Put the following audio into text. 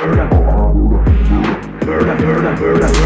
Burn, burn, burn, burn, burn, burn, burn, burn,